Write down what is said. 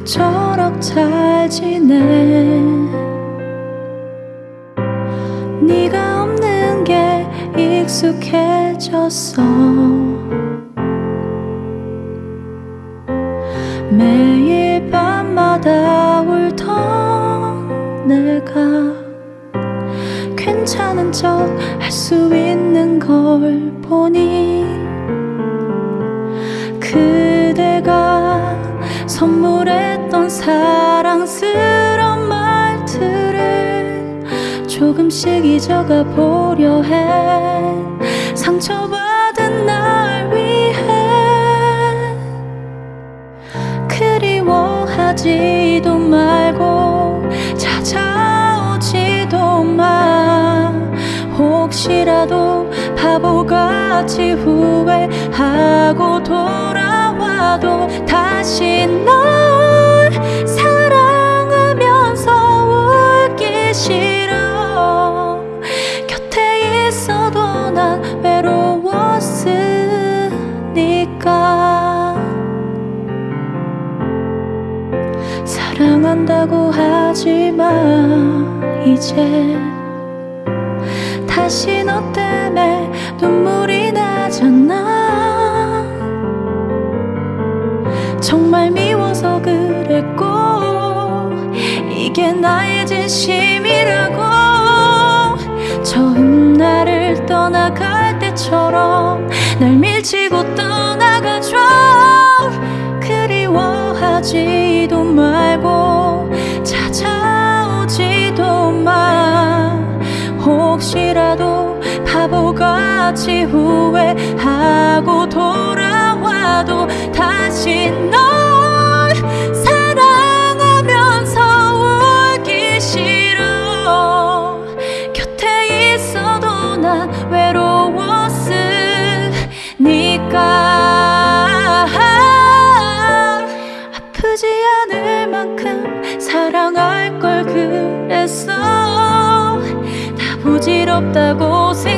그럭저럭 잘 지내. 네가 없는 게 익숙해졌어. 매일 밤마다 울던 내가 괜찮은 척 할 수 있는 걸 보니 그대가 선물 했던 사랑스러운 말들을 조금씩 잊어가 보려 해. 상처받은 날 위해 그리워하지도 말고 찾아오지도 마. 혹시라도 바보같이 후회하고 돌아와도 다시 널 있어도 난 외로웠으니까. 사랑한다고 하지마 이제. 다시 너 때문에 눈물이 나잖아. 정말 미워서 그랬고 이게 나의 진심이 떠나갈 때처럼 날 밀치고 떠나가줘 그리워하지도 말고 찾아오지도 마. 혹시라도 바보같이 후회하고 돌아와도 다시 없다고 생각